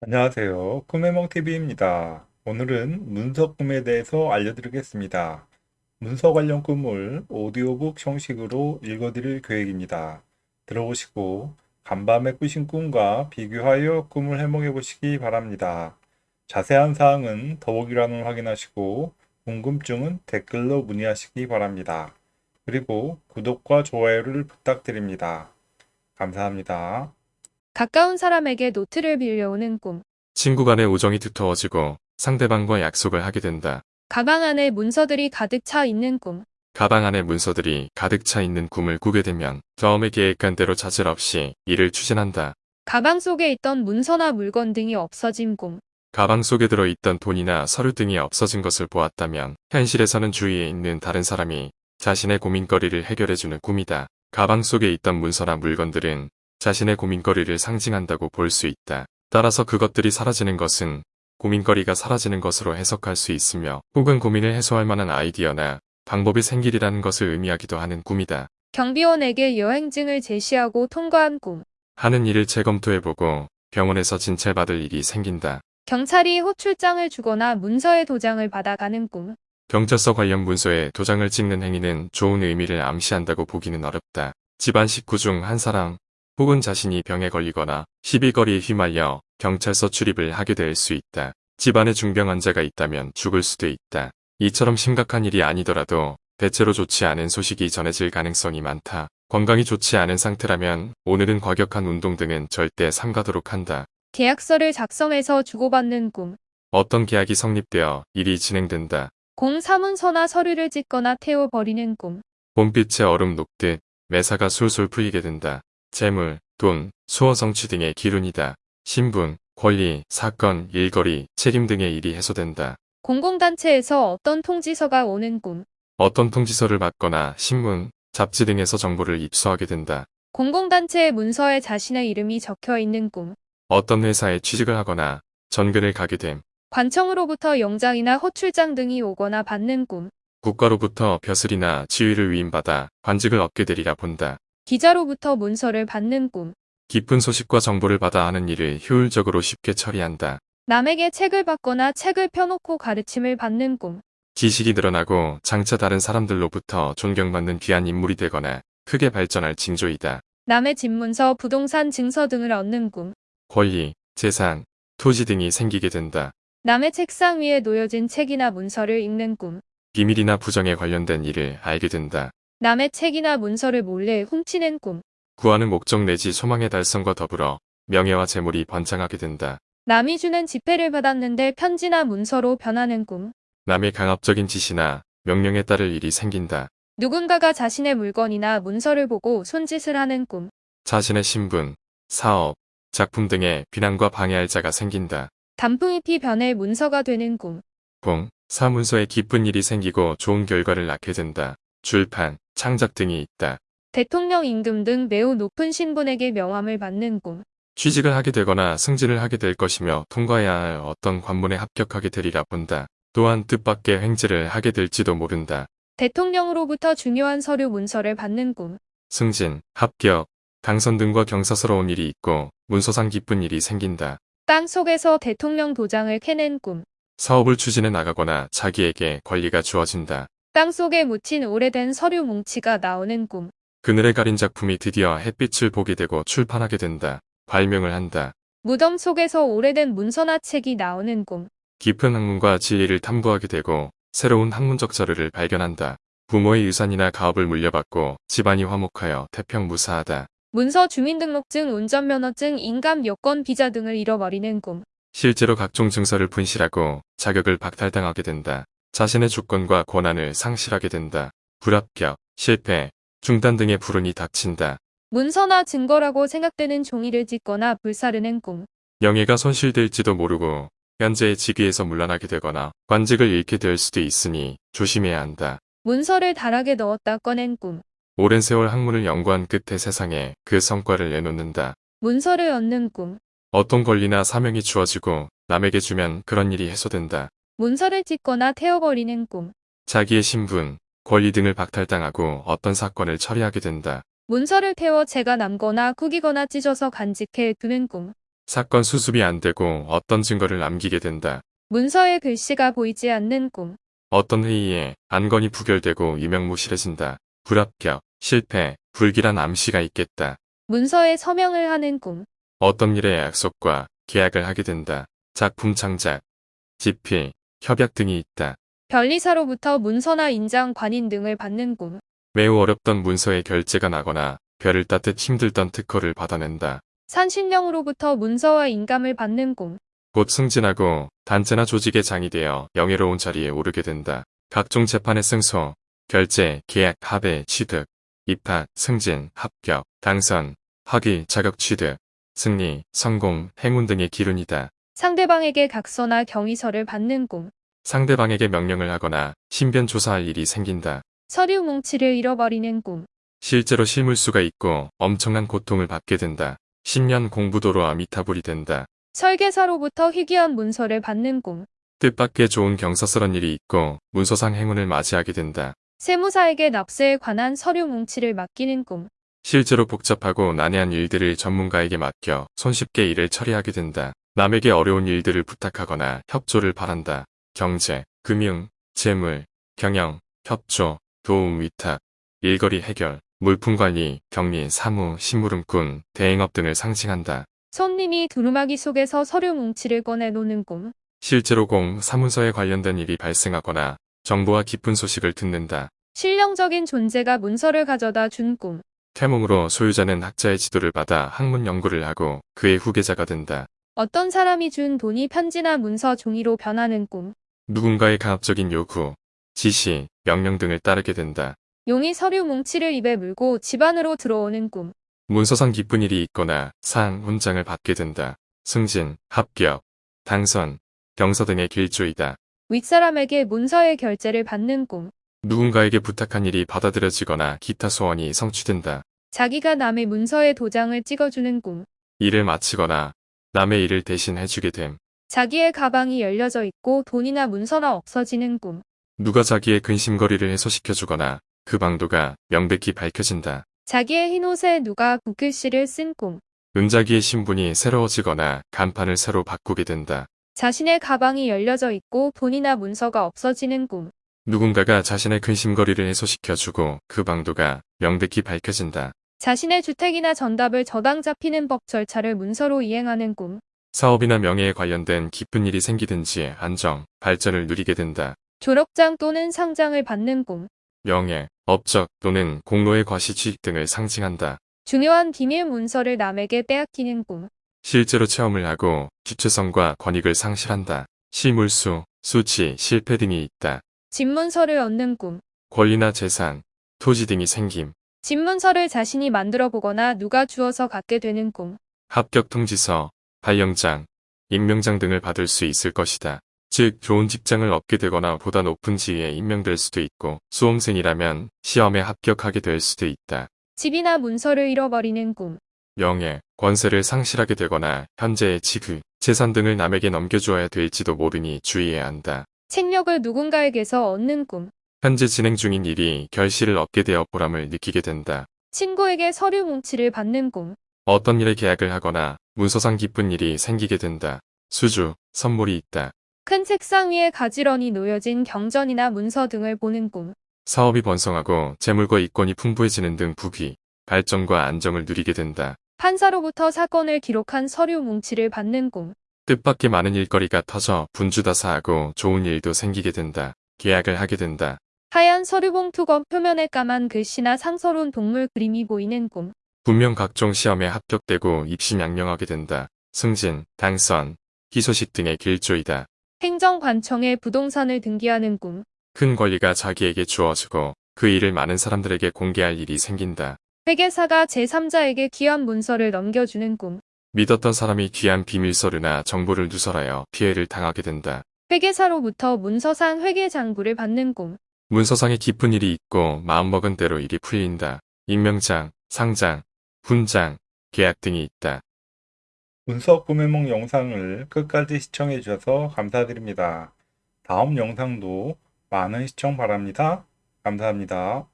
안녕하세요. 꿈해몽TV입니다. 오늘은 문서 꿈에 대해서 알려드리겠습니다. 문서 관련 꿈을 오디오북 형식으로 읽어드릴 계획입니다. 들어보시고 간밤에 꾸신 꿈과 비교하여 꿈을 해몽해 보시기 바랍니다. 자세한 사항은 더보기란을 확인하시고 궁금증은 댓글로 문의하시기 바랍니다. 그리고 구독과 좋아요를 부탁드립니다. 감사합니다. 가까운 사람에게 노트를 빌려오는 꿈. 친구 간의 우정이 두터워지고 상대방과 약속을 하게 된다. 가방 안에 문서들이 가득 차 있는 꿈. 가방 안에 문서들이 가득 차 있는 꿈을 꾸게 되면 처음에 계획한 대로 자질 없이 일을 추진한다. 가방 속에 있던 문서나 물건 등이 없어진 꿈. 가방 속에 들어있던 돈이나 서류 등이 없어진 것을 보았다면 현실에서는 주위에 있는 다른 사람이 자신의 고민거리를 해결해주는 꿈이다. 가방 속에 있던 문서나 물건들은 자신의 고민거리를 상징한다고 볼 수 있다. 따라서 그것들이 사라지는 것은 고민거리가 사라지는 것으로 해석할 수 있으며 혹은 고민을 해소할 만한 아이디어나 방법이 생기리라는 것을 의미하기도 하는 꿈이다. 경비원에게 여행증을 제시하고 통과한 꿈. 하는 일을 재검토해보고 병원에서 진찰받을 일이 생긴다. 경찰이 호출장을 주거나 문서의 도장을 받아가는 꿈. 경찰서 관련 문서에 도장을 찍는 행위는 좋은 의미를 암시한다고 보기는 어렵다. 집안 식구 중 한 사람 혹은 자신이 병에 걸리거나 시비거리에 휘말려 경찰서 출입을 하게 될 수 있다. 집안에 중병 환자가 있다면 죽을 수도 있다. 이처럼 심각한 일이 아니더라도 대체로 좋지 않은 소식이 전해질 가능성이 많다. 건강이 좋지 않은 상태라면 오늘은 과격한 운동 등은 절대 삼가도록 한다. 계약서를 작성해서 주고받는 꿈. 어떤 계약이 성립되어 일이 진행된다. 공사문서나 서류를 찢거나 태워버리는 꿈. 봄빛에 얼음 녹듯 매사가 술술 풀리게 된다. 재물, 돈, 수호 성취 등의 기운이다. 신분, 권리, 사건, 일거리, 책임 등의 일이 해소된다. 공공단체에서 어떤 통지서가 오는 꿈. 어떤 통지서를 받거나 신문, 잡지 등에서 정보를 입수하게 된다. 공공단체의 문서에 자신의 이름이 적혀 있는 꿈. 어떤 회사에 취직을 하거나 전근을 가게 됨. 관청으로부터 영장이나 호출장 등이 오거나 받는 꿈. 국가로부터 벼슬이나 지위를 위임받아 관직을 얻게 되리라 본다. 기자로부터 문서를 받는 꿈. 깊은 소식과 정보를 받아 하는 일을 효율적으로 쉽게 처리한다. 남에게 책을 받거나 책을 펴놓고 가르침을 받는 꿈. 지식이 늘어나고 장차 다른 사람들로부터 존경받는 귀한 인물이 되거나 크게 발전할 징조이다. 남의 집 문서, 부동산 증서 등을 얻는 꿈. 권리, 재산, 토지 등이 생기게 된다. 남의 책상 위에 놓여진 책이나 문서를 읽는 꿈. 비밀이나 부정에 관련된 일을 알게 된다. 남의 책이나 문서를 몰래 훔치는 꿈. 구하는 목적 내지 소망의 달성과 더불어 명예와 재물이 번창하게 된다. 남이 주는 지폐를 받았는데 편지나 문서로 변하는 꿈. 남의 강압적인 지시나 명령에 따를 일이 생긴다. 누군가가 자신의 물건이나 문서를 보고 손짓을 하는 꿈. 자신의 신분, 사업, 작품 등의 비난과 방해할 자가 생긴다. 단풍잎이 변해 문서가 되는 꿈. 공, 사문서에 기쁜 일이 생기고 좋은 결과를 낳게 된다. 출판, 창작 등이 있다. 대통령 임금 등 매우 높은 신분에게 명함을 받는 꿈. 취직을 하게 되거나 승진을 하게 될 것이며 통과해야 할 어떤 관문에 합격하게 되리라 본다. 또한 뜻밖의 횡재를 하게 될지도 모른다. 대통령으로부터 중요한 서류 문서를 받는 꿈. 승진, 합격, 당선 등과 경사스러운 일이 있고 문서상 기쁜 일이 생긴다. 땅 속에서 대통령 도장을 캐낸 꿈. 사업을 추진해 나가거나 자기에게 권리가 주어진다. 땅 속에 묻힌 오래된 서류 뭉치가 나오는 꿈. 그늘에 가린 작품이 드디어 햇빛을 보게 되고 출판하게 된다. 발명을 한다. 무덤 속에서 오래된 문서나 책이 나오는 꿈. 깊은 학문과 진리를 탐구하게 되고 새로운 학문적 자료를 발견한다. 부모의 유산이나 가업을 물려받고 집안이 화목하여 태평무사하다. 문서 주민등록증, 운전면허증, 인감 여권 비자 등을 잃어버리는 꿈. 실제로 각종 증서를 분실하고 자격을 박탈당하게 된다. 자신의 주권과 권한을 상실하게 된다. 불합격, 실패, 중단 등의 불운이 닥친다. 문서나 증거라고 생각되는 종이를 찢거나 불사르는 꿈. 명예가 손실될지도 모르고 현재의 직위에서 물러나게 되거나 관직을 잃게 될 수도 있으니 조심해야 한다. 문서를 다락에 넣었다 꺼낸 꿈. 오랜 세월 학문을 연구한 끝에 세상에 그 성과를 내놓는다. 문서를 얻는 꿈. 어떤 권리나 사명이 주어지고 남에게 주면 그런 일이 해소된다. 문서를 찢거나 태워버리는 꿈. 자기의 신분, 권리 등을 박탈당하고 어떤 사건을 처리하게 된다. 문서를 태워 재가 남거나 구기거나 찢어서 간직해 두는 꿈. 사건 수습이 안 되고 어떤 증거를 남기게 된다. 문서에 글씨가 보이지 않는 꿈. 어떤 회의에 안건이 부결되고 유명무실해진다. 불합격, 실패, 불길한 암시가 있겠다. 문서에 서명을 하는 꿈. 어떤 일의 약속과 계약을 하게 된다. 작품 창작, 집필, 협약 등이 있다. 변리사로부터 문서나 인장, 관인 등을 받는 꿈. 매우 어렵던 문서의 결제가 나거나 별을 따듯 힘들던 특허를 받아낸다. 산신령으로부터 문서와 인감을 받는 꿈. 곧 승진하고 단체나 조직의 장이 되어 영예로운 자리에 오르게 된다. 각종 재판의 승소, 결제, 계약, 합의, 취득, 입학, 승진, 합격, 당선, 학위, 자격 취득, 승리, 성공, 행운 등의 기운이다. 상대방에게 각서나 경위서를 받는 꿈. 상대방에게 명령을 하거나 신변 조사할 일이 생긴다. 서류 뭉치를 잃어버리는 꿈. 실제로 실물수가 있고 엄청난 고통을 받게 된다. 10년 공부도로 아미타불이 된다. 설계사로부터 희귀한 문서를 받는 꿈. 뜻밖의 좋은 경사스런 일이 있고 문서상 행운을 맞이하게 된다. 세무사에게 납세에 관한 서류 뭉치를 맡기는 꿈. 실제로 복잡하고 난해한 일들을 전문가에게 맡겨 손쉽게 일을 처리하게 된다. 남에게 어려운 일들을 부탁하거나 협조를 바란다. 경제, 금융, 재물, 경영, 협조, 도움 위탁, 일거리 해결, 물품 관리, 격리, 사무, 심부름꾼, 대행업 등을 상징한다. 손님이 두루마기 속에서 서류 뭉치를 꺼내 노는 꿈. 실제로 공, 사문서에 관련된 일이 발생하거나 정보와 깊은 소식을 듣는다. 실령적인 존재가 문서를 가져다 준 꿈. 태몽으로 소유자는 학자의 지도를 받아 학문 연구를 하고 그의 후계자가 된다. 어떤 사람이 준 돈이 편지나 문서 종이로 변하는 꿈. 누군가의 강압적인 요구, 지시, 명령 등을 따르게 된다. 용이 서류 뭉치를 입에 물고 집 안으로 들어오는 꿈. 문서상 기쁜 일이 있거나 상, 훈장을 받게 된다. 승진, 합격, 당선, 경서 등의 길조이다. 윗사람에게 문서의 결제를 받는 꿈. 누군가에게 부탁한 일이 받아들여지거나 기타 소원이 성취된다. 자기가 남의 문서에 도장을 찍어주는 꿈. 일을 마치거나 남의 일을 대신 해주게 됨. 자기의 가방이 열려져 있고 돈이나 문서나 없어지는 꿈. 누가 자기의 근심거리를 해소시켜주거나 그 방도가 명백히 밝혀진다. 자기의 흰옷에 누가 붓글씨를 쓴 꿈. 은자기의 신분이 새로워지거나 간판을 새로 바꾸게 된다. 자신의 가방이 열려져 있고 돈이나 문서가 없어지는 꿈. 누군가가 자신의 근심거리를 해소시켜주고 그 방도가 명백히 밝혀진다. 자신의 주택이나 전답을 저당 잡히는 법 절차를 문서로 이행하는 꿈. 사업이나 명예에 관련된 깊은 일이 생기든지 안정, 발전을 누리게 된다. 졸업장 또는 상장을 받는 꿈. 명예, 업적 또는 공로의 과시 취익 등을 상징한다. 중요한 비밀 문서를 남에게 빼앗기는 꿈. 실제로 체험을 하고 주체성과 권익을 상실한다. 실물수, 수치, 실패 등이 있다. 집문서를 얻는 꿈. 권리나 재산, 토지 등이 생김. 집 문서를 자신이 만들어 보거나 누가 주어서 갖게 되는 꿈. 합격 통지서, 발령장, 임명장 등을 받을 수 있을 것이다. 즉, 좋은 직장을 얻게 되거나 보다 높은 지위에 임명될 수도 있고, 수험생이라면 시험에 합격하게 될 수도 있다. 집이나 문서를 잃어버리는 꿈. 명예, 권세를 상실하게 되거나 현재의 지위, 재산 등을 남에게 넘겨주어야 될지도 모르니 주의해야 한다. 책력을 누군가에게서 얻는 꿈. 현재 진행 중인 일이 결실을 얻게 되어 보람을 느끼게 된다. 친구에게 서류 뭉치를 받는 꿈. 어떤 일에 계약을 하거나 문서상 기쁜 일이 생기게 된다. 수주, 선물이 있다. 큰 책상 위에 가지런히 놓여진 경전이나 문서 등을 보는 꿈. 사업이 번성하고 재물과 이권이 풍부해지는 등 부귀, 발전과 안정을 누리게 된다. 판사로부터 사건을 기록한 서류 뭉치를 받는 꿈. 뜻밖의 많은 일거리가 터져 분주다사하고 좋은 일도 생기게 된다. 계약을 하게 된다. 하얀 서류 봉투건 표면에 까만 글씨나 상서로운 동물 그림이 보이는 꿈. 분명 각종 시험에 합격되고 입시 양명하게 된다. 승진, 당선, 희소식 등의 길조이다. 행정관청에 부동산을 등기하는 꿈. 큰 권리가 자기에게 주어지고 그 일을 많은 사람들에게 공개할 일이 생긴다. 회계사가 제3자에게 귀한 문서를 넘겨주는 꿈. 믿었던 사람이 귀한 비밀서류나 정보를 누설하여 피해를 당하게 된다. 회계사로부터 문서상 회계 장부를 받는 꿈. 문서상에 깊은 일이 있고 마음먹은 대로 일이 풀린다. 임명장, 상장, 훈장, 계약 등이 있다. 문서 꿈해몽 영상을 끝까지 시청해 주셔서 감사드립니다. 다음 영상도 많은 시청 바랍니다. 감사합니다.